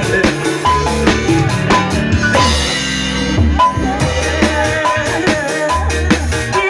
Yeah.